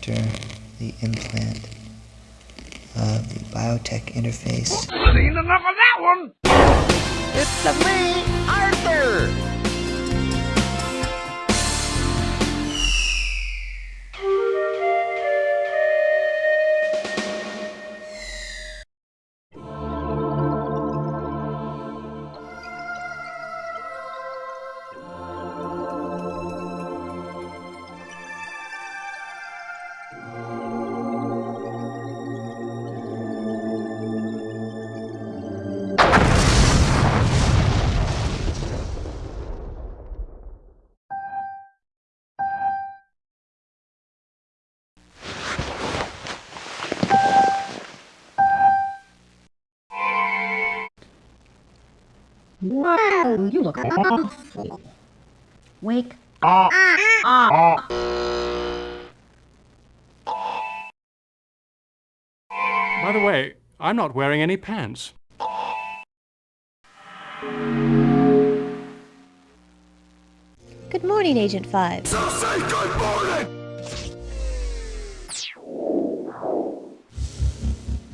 after the implant of the biotech interface. Seen enough of that one! It's the me, Wow, you look awful. Wake up. By the way, I'm not wearing any pants. Good morning, Agent 5. So say good morning!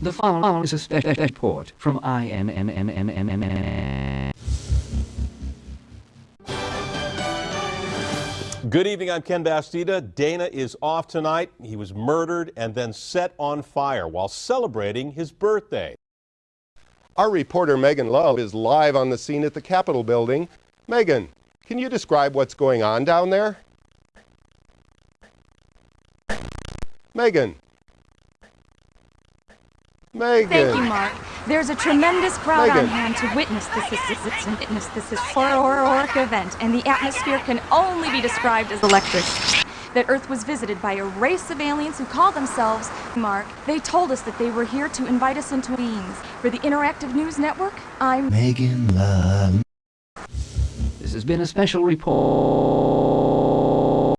The following is a special report from IMMMMMMM. Good evening, I'm Ken Bastida. Dana is off tonight. He was murdered and then set on fire while celebrating his birthday. Our reporter Megan Love is live on the scene at the Capitol building. Megan, can you describe what's going on down there? Megan. Megan. Thank you, Mark. There's a tremendous crowd Megan. on hand to witness this this- witness this historic event, and the atmosphere can only be described as electric. That Earth was visited by a race of aliens who call themselves Mark. They told us that they were here to invite us into beings. For the Interactive News Network, I'm Megan Love. This has been a special report.